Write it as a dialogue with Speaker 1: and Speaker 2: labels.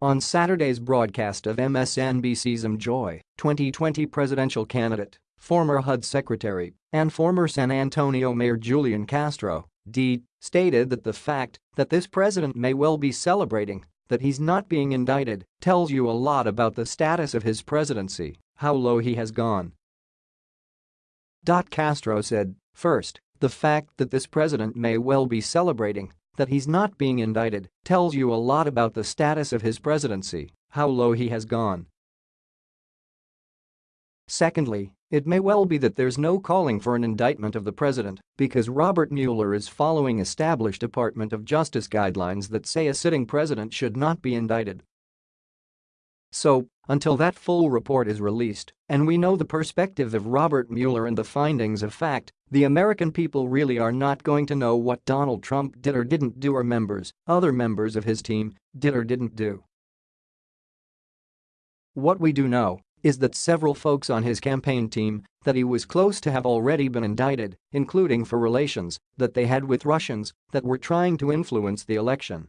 Speaker 1: On Saturday's broadcast of MSNBC's Joy, 2020 presidential candidate, former HUD secretary, and former San Antonio Mayor Julian Castro, D, stated that the fact that this president may well be celebrating that he's not being indicted tells you a lot about the status of his presidency, how low he has gone. Castro said, first, the fact that this president may well be celebrating that he's not being indicted tells you a lot about the status of his presidency, how low he has gone. Secondly, it may well be that there's no calling for an indictment of the president because Robert Mueller is following established Department of Justice guidelines that say a sitting president should not be indicted. So, until that full report is released and we know the perspective of Robert Mueller and the findings of fact, the American people really are not going to know what Donald Trump did or didn't do or members, other members of his team, did or didn't do. What we do know is that several folks on his campaign team that he was close to have already been indicted, including for relations that they had with Russians that were trying to influence the election.